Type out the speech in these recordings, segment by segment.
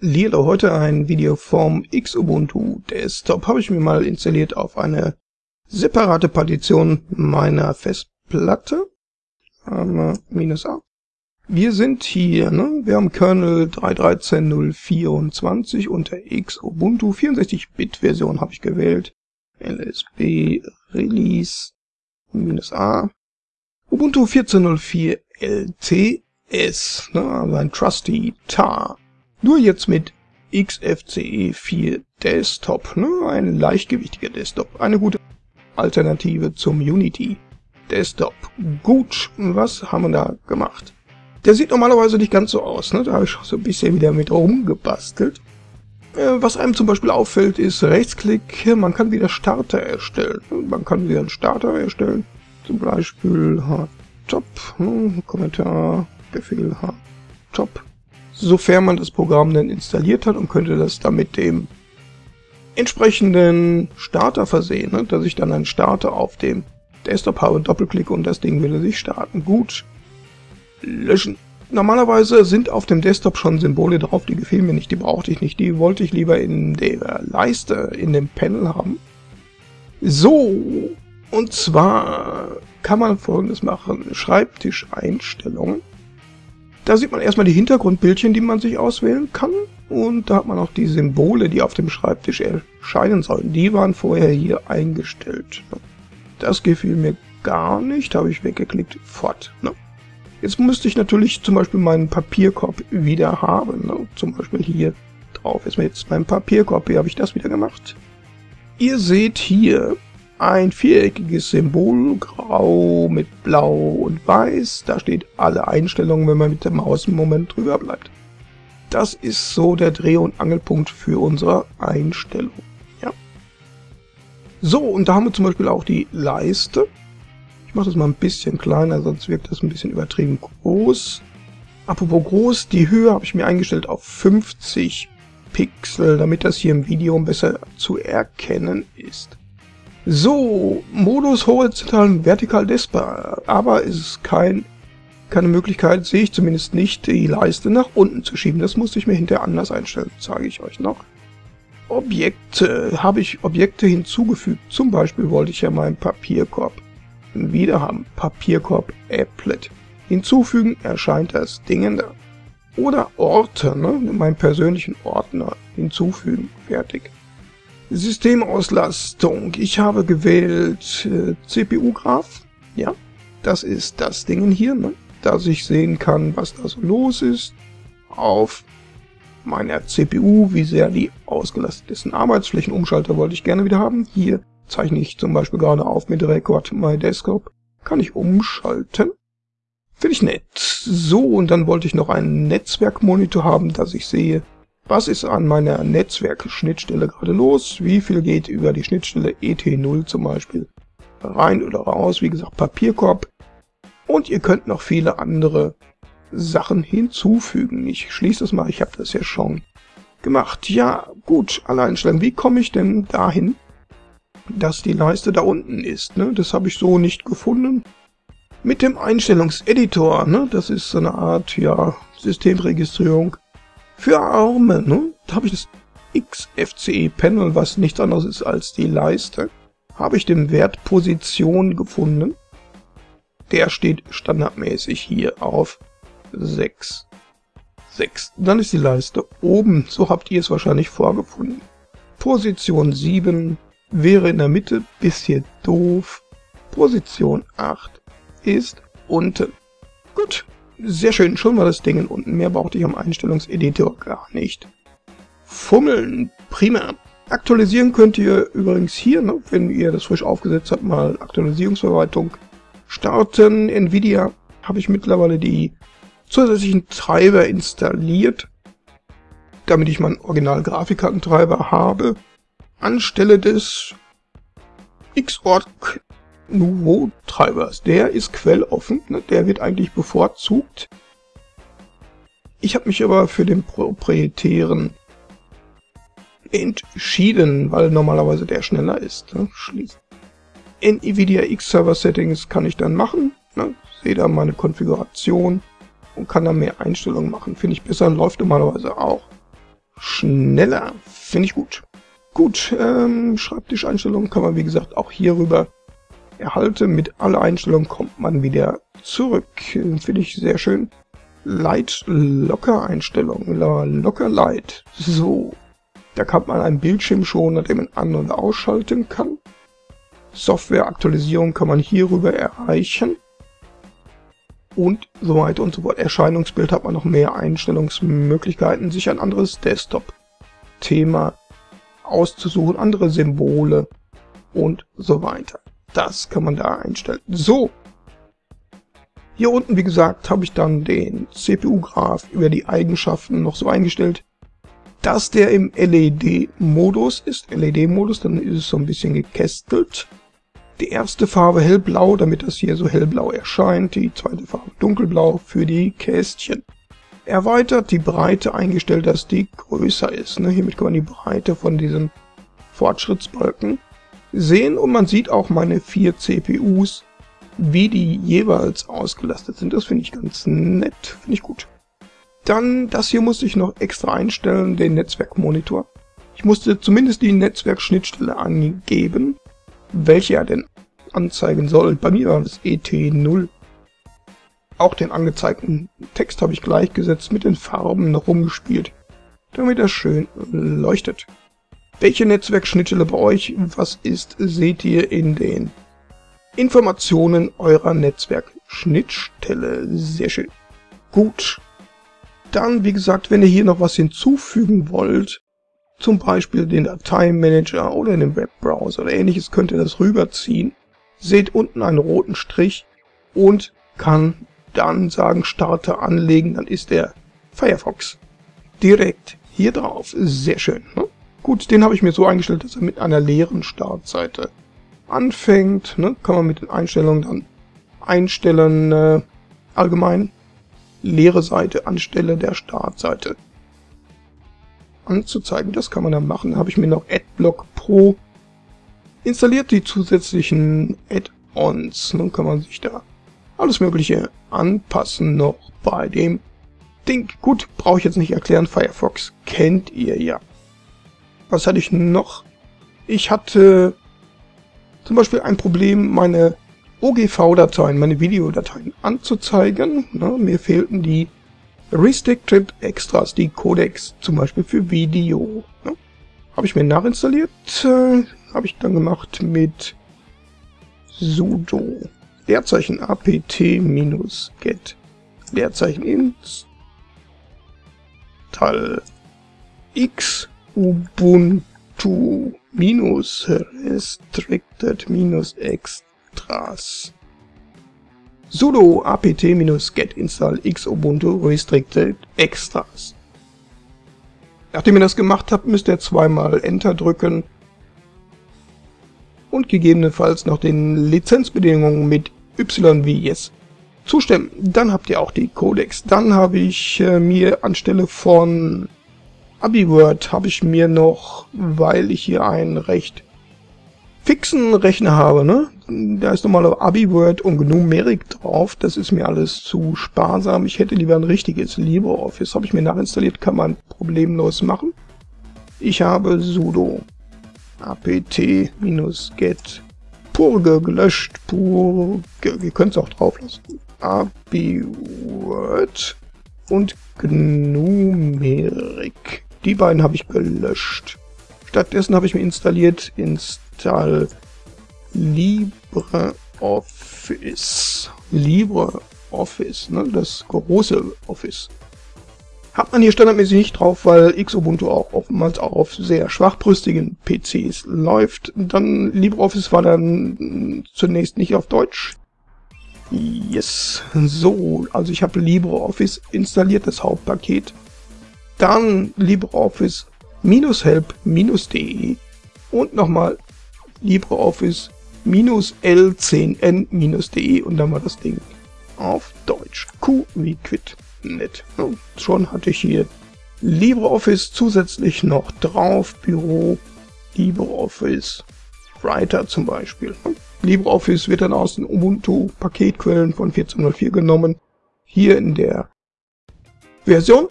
Lilo, heute ein Video vom Xubuntu Desktop habe ich mir mal installiert auf eine separate Partition meiner Festplatte. Ähm, minus A. Wir sind hier, ne? Wir haben Kernel 3.13.024 unter Xubuntu 64-Bit-Version habe ich gewählt. LSB Release minus A. Ubuntu 14.04 LTS, ne? also ein Trusty Tar. Nur jetzt mit XFCE 4 Desktop, ne? ein leichtgewichtiger Desktop, eine gute Alternative zum Unity Desktop. Gut, was haben wir da gemacht? Der sieht normalerweise nicht ganz so aus, ne? da habe ich so ein bisschen wieder mit rumgebastelt. Äh, was einem zum Beispiel auffällt, ist Rechtsklick, man kann wieder Starter erstellen. Man kann wieder einen Starter erstellen, zum Beispiel Top, ne? Kommentar, Befehl Top sofern man das Programm dann installiert hat und könnte das dann mit dem entsprechenden Starter versehen, ne? dass ich dann einen Starter auf dem Desktop habe, Doppelklick und das Ding würde sich starten. Gut, löschen. Normalerweise sind auf dem Desktop schon Symbole drauf, die gefielen mir nicht, die brauchte ich nicht, die wollte ich lieber in der Leiste, in dem Panel haben. So, und zwar kann man folgendes machen, Schreibtischeinstellungen. Da sieht man erstmal die Hintergrundbildchen, die man sich auswählen kann. Und da hat man auch die Symbole, die auf dem Schreibtisch erscheinen sollen. Die waren vorher hier eingestellt. Das gefiel mir gar nicht, habe ich weggeklickt, fort. Jetzt müsste ich natürlich zum Beispiel meinen Papierkorb wieder haben. Zum Beispiel hier drauf ist mir jetzt mein Papierkorb. Wie habe ich das wieder gemacht? Ihr seht hier ein viereckiges Symbol, grau mit blau und weiß. Da steht alle Einstellungen, wenn man mit der Maus im Moment drüber bleibt. Das ist so der Dreh- und Angelpunkt für unsere Einstellung. Ja. So, und da haben wir zum Beispiel auch die Leiste. Ich mache das mal ein bisschen kleiner, sonst wirkt das ein bisschen übertrieben groß. Apropos groß, die Höhe habe ich mir eingestellt auf 50 Pixel, damit das hier im Video besser zu erkennen ist. So, Modus horizontal vertikal Despa, aber es ist kein, keine Möglichkeit, sehe ich zumindest nicht, die Leiste nach unten zu schieben. Das musste ich mir hinterher anders einstellen, zeige ich euch noch. Objekte, habe ich Objekte hinzugefügt. Zum Beispiel wollte ich ja meinen Papierkorb wieder haben. Papierkorb Applet. Hinzufügen erscheint das Ding da. Oder Orte, ne? meinen persönlichen Ordner hinzufügen. Fertig. Systemauslastung. Ich habe gewählt äh, CPU-Graph. Ja, das ist das Ding hier, ne? dass ich sehen kann, was da so los ist. Auf meiner CPU, wie sehr die ausgelastet ist. Ein Arbeitsflächenumschalter wollte ich gerne wieder haben. Hier zeichne ich zum Beispiel gerade auf mit Record My Desktop. Kann ich umschalten. Finde ich nett. So, und dann wollte ich noch einen Netzwerkmonitor haben, dass ich sehe, was ist an meiner Netzwerkschnittstelle gerade los? Wie viel geht über die Schnittstelle ET0 zum Beispiel rein oder raus? Wie gesagt, Papierkorb. Und ihr könnt noch viele andere Sachen hinzufügen. Ich schließe das mal, ich habe das ja schon gemacht. Ja, gut, alle Einstellungen. Wie komme ich denn dahin, dass die Leiste da unten ist? Ne? Das habe ich so nicht gefunden. Mit dem Einstellungseditor, ne? das ist so eine Art ja, Systemregistrierung, für Arme, ne? Da habe ich das XFCE-Panel, was nichts anderes ist als die Leiste. Habe ich den Wert Position gefunden. Der steht standardmäßig hier auf 6. 6. Dann ist die Leiste oben, so habt ihr es wahrscheinlich vorgefunden. Position 7 wäre in der Mitte, bisschen doof. Position 8 ist unten. Gut, sehr schön, schon war das Ding unten. Mehr brauchte ich am Einstellungseditor gar nicht. Fummeln, prima. Aktualisieren könnt ihr übrigens hier, ne, wenn ihr das frisch aufgesetzt habt, mal Aktualisierungsverwaltung starten. Nvidia habe ich mittlerweile die zusätzlichen Treiber installiert, damit ich meinen Original-Grafikkartentreiber habe. Anstelle des Xorg Nouveau-Treibers. Der ist quelloffen, ne? der wird eigentlich bevorzugt. Ich habe mich aber für den proprietären entschieden, weil normalerweise der schneller ist. Ne? Schließen. NVIDIA X-Server Settings kann ich dann machen. Ne? Sehe da meine Konfiguration und kann da mehr Einstellungen machen. Finde ich besser läuft normalerweise auch schneller. Finde ich gut. Gut, ähm, Schreibtischeinstellungen kann man wie gesagt auch hierüber erhalten. Mit alle Einstellungen kommt man wieder zurück. Finde ich sehr schön. Light Locker Einstellungen. Locker Light. So. Da kann man einen Bildschirm schon, den man an- und ausschalten kann. Software-Aktualisierung kann man hierüber erreichen. Und so weiter und so fort. Erscheinungsbild hat man noch mehr Einstellungsmöglichkeiten, sich ein anderes Desktop-Thema auszusuchen, andere Symbole und so weiter. Das kann man da einstellen. So. Hier unten, wie gesagt, habe ich dann den CPU-Graph über die Eigenschaften noch so eingestellt, dass der im LED-Modus ist. LED-Modus, dann ist es so ein bisschen gekästelt. Die erste Farbe hellblau, damit das hier so hellblau erscheint. Die zweite Farbe dunkelblau für die Kästchen. Erweitert die Breite eingestellt, dass die größer ist. Ne? Hiermit kann man die Breite von diesem Fortschrittsbalken sehen und man sieht auch meine vier CPUs, wie die jeweils ausgelastet sind. Das finde ich ganz nett, finde ich gut. Dann, das hier musste ich noch extra einstellen, den Netzwerkmonitor. Ich musste zumindest die Netzwerkschnittstelle angeben, welche er denn anzeigen soll. Bei mir war das ET0. Auch den angezeigten Text habe ich gleichgesetzt, mit den Farben noch rumgespielt, damit er schön leuchtet. Welche Netzwerkschnittstelle bei euch was ist, seht ihr in den Informationen eurer Netzwerkschnittstelle. Sehr schön. Gut. Dann, wie gesagt, wenn ihr hier noch was hinzufügen wollt, zum Beispiel den Dateimanager oder den Webbrowser oder ähnliches, könnt ihr das rüberziehen. Seht unten einen roten Strich und kann dann sagen, starte anlegen, dann ist der Firefox direkt hier drauf. Sehr schön. Ne? Gut, den habe ich mir so eingestellt, dass er mit einer leeren Startseite anfängt. Ne? Kann man mit den Einstellungen dann einstellen, äh, allgemein leere Seite anstelle der Startseite anzuzeigen. Das kann man dann machen. Habe ich mir noch Adblock Pro installiert, die zusätzlichen Add-ons. Dann kann man sich da alles mögliche anpassen noch bei dem Ding. Gut, brauche ich jetzt nicht erklären. Firefox kennt ihr ja. Was hatte ich noch? Ich hatte zum Beispiel ein Problem, meine OGV-Dateien, meine Videodateien anzuzeigen. Na, mir fehlten die Restricted Extras, die Codecs, zum Beispiel für Video. Ja, habe ich mir nachinstalliert, äh, habe ich dann gemacht mit sudo Leerzeichen apt-get Leerzeichen install x ubuntu minus restricted minus extras sudo apt-get install x ubuntu restricted extras. Nachdem ihr das gemacht habt, müsst ihr zweimal Enter drücken und gegebenenfalls noch den Lizenzbedingungen mit Y wie Yes zustimmen. Dann habt ihr auch die Codecs. Dann habe ich äh, mir anstelle von AbiWord habe ich mir noch, weil ich hier einen recht fixen Rechner habe, ne? Da ist nochmal AbiWord und Numerik drauf. Das ist mir alles zu sparsam. Ich hätte lieber ein richtiges LibreOffice. Habe ich mir nachinstalliert, kann man problemlos machen. Ich habe sudo apt-get purge gelöscht. Purge, ihr könnt es auch drauf lassen. AbiWord und Numerik. Die beiden habe ich gelöscht. Stattdessen habe ich mir installiert install LibreOffice. LibreOffice, ne? das große Office. Hat man hier standardmäßig nicht drauf, weil Xubuntu auch oftmals auch auf sehr schwachbrüstigen PCs läuft. Dann LibreOffice war dann zunächst nicht auf Deutsch. Yes, so, also ich habe LibreOffice installiert, das Hauptpaket. Dann LibreOffice help-de und nochmal LibreOffice l10n-de und dann war das Ding auf Deutsch. Q wie Quit. Nett. Und schon hatte ich hier LibreOffice zusätzlich noch drauf, Büro, LibreOffice, Writer zum Beispiel. LibreOffice wird dann aus den Ubuntu-Paketquellen von 14.04 genommen. Hier in der Version.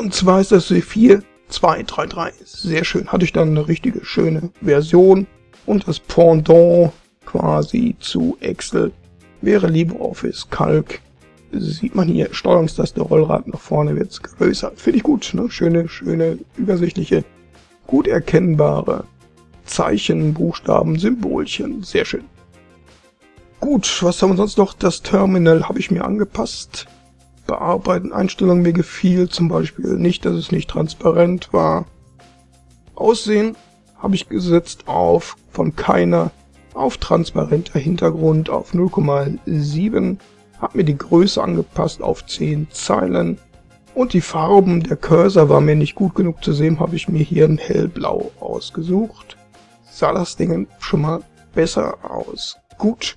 Und zwar ist das 4 233. Sehr schön. Hatte ich dann eine richtige schöne Version und das Pendant quasi zu Excel wäre LibreOffice Calc. Sieht man hier, Steuerungstaste, Rollrad nach vorne wird's größer. Finde ich gut, ne? Schöne, schöne, übersichtliche, gut erkennbare Zeichen, Buchstaben, Symbolchen. Sehr schön. Gut, was haben wir sonst noch? Das Terminal habe ich mir angepasst. Bearbeiten, Einstellungen mir gefiel zum Beispiel nicht, dass es nicht transparent war. Aussehen habe ich gesetzt auf von keiner auf transparenter Hintergrund auf 0,7, habe mir die Größe angepasst auf 10 Zeilen und die Farben, der Cursor war mir nicht gut genug zu sehen, habe ich mir hier ein hellblau ausgesucht. Sah das Ding schon mal besser aus. Gut.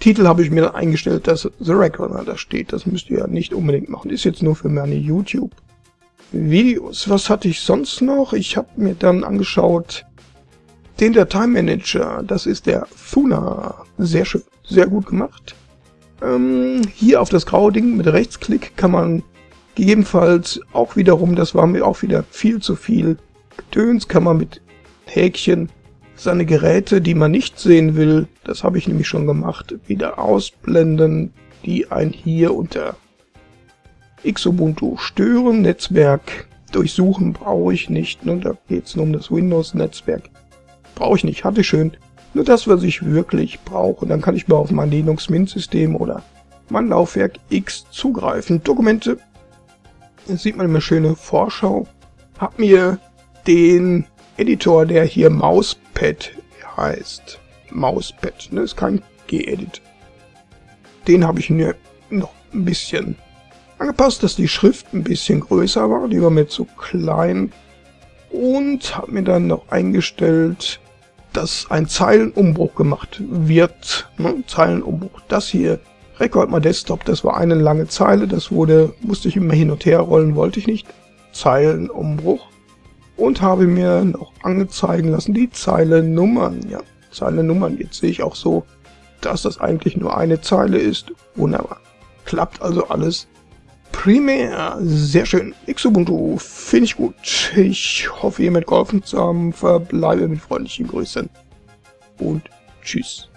Titel habe ich mir dann eingestellt, dass The Reckoner da steht. Das müsst ihr ja nicht unbedingt machen. Ist jetzt nur für meine YouTube. Videos. Was hatte ich sonst noch? Ich habe mir dann angeschaut den Dateimanager. Das ist der Thuna. Sehr schön. Sehr gut gemacht. Ähm, hier auf das graue Ding mit Rechtsklick kann man gegebenenfalls auch wiederum, das war mir auch wieder viel zu viel Gedöns, kann man mit Häkchen seine Geräte, die man nicht sehen will, das habe ich nämlich schon gemacht, wieder ausblenden, die ein hier unter Xubuntu stören. Netzwerk durchsuchen brauche ich nicht, ne? da geht es nur um das Windows-Netzwerk. Brauche ich nicht, hatte ich schön. Nur das, was ich wirklich brauche. Dann kann ich mal auf mein Linux Mint-System oder mein Laufwerk X zugreifen. Dokumente, sieht man eine schöne Vorschau. Hab mir den Editor, der hier Mauspad heißt. Mauspad, ne? Ist kein G-Edit. Den habe ich mir noch ein bisschen angepasst, dass die Schrift ein bisschen größer war. Die war mir zu klein. Und habe mir dann noch eingestellt, dass ein Zeilenumbruch gemacht wird. Ne? Zeilenumbruch. Das hier, Record My Desktop, das war eine lange Zeile. Das wurde, musste ich immer hin und her rollen, wollte ich nicht. Zeilenumbruch und habe mir noch angezeigen lassen die Zeilennummern. Ja, Zeilennummern. Jetzt sehe ich auch so, dass das eigentlich nur eine Zeile ist. Wunderbar. Klappt also alles primär. Sehr schön. Xubuntu finde ich gut. Ich hoffe, ihr mit geholfen zu haben. Verbleibe mit freundlichen Grüßen und tschüss.